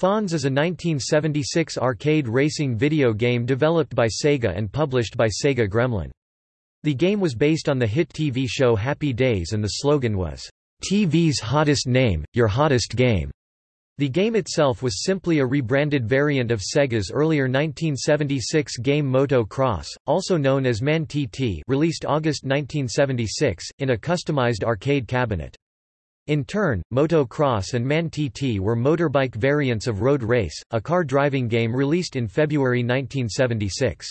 Fonz is a 1976 arcade racing video game developed by Sega and published by Sega Gremlin. The game was based on the hit TV show Happy Days and the slogan was, "TV's hottest name, your hottest game." The game itself was simply a rebranded variant of Sega's earlier 1976 game Moto Cross, also known as Man-TT released August 1976, in a customized arcade cabinet. In turn, Moto Cross and Man-TT were motorbike variants of Road Race, a car driving game released in February 1976.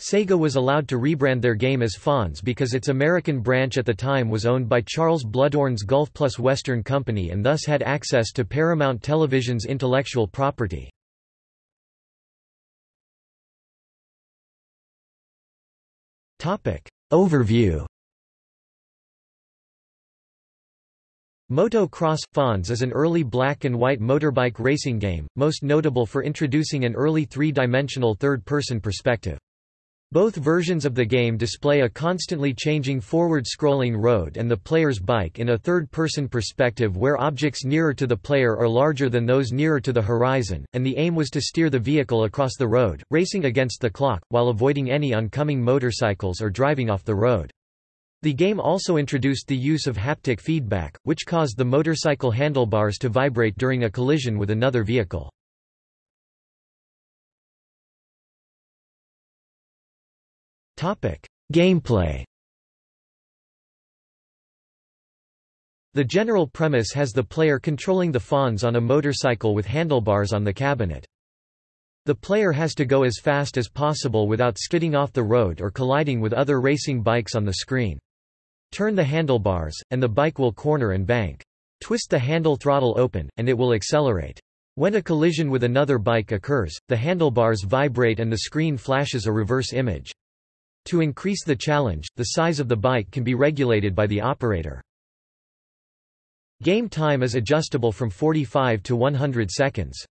Sega was allowed to rebrand their game as Fonz because its American branch at the time was owned by Charles Bluhdorn's Gulf Plus Western Company and thus had access to Paramount Television's intellectual property. Overview Moto Cross – Fonz is an early black and white motorbike racing game, most notable for introducing an early three-dimensional third-person perspective. Both versions of the game display a constantly changing forward-scrolling road and the player's bike in a third-person perspective where objects nearer to the player are larger than those nearer to the horizon, and the aim was to steer the vehicle across the road, racing against the clock, while avoiding any oncoming motorcycles or driving off the road. The game also introduced the use of haptic feedback, which caused the motorcycle handlebars to vibrate during a collision with another vehicle. Gameplay The general premise has the player controlling the Fonz on a motorcycle with handlebars on the cabinet. The player has to go as fast as possible without skidding off the road or colliding with other racing bikes on the screen. Turn the handlebars, and the bike will corner and bank. Twist the handle throttle open, and it will accelerate. When a collision with another bike occurs, the handlebars vibrate and the screen flashes a reverse image. To increase the challenge, the size of the bike can be regulated by the operator. Game time is adjustable from 45 to 100 seconds.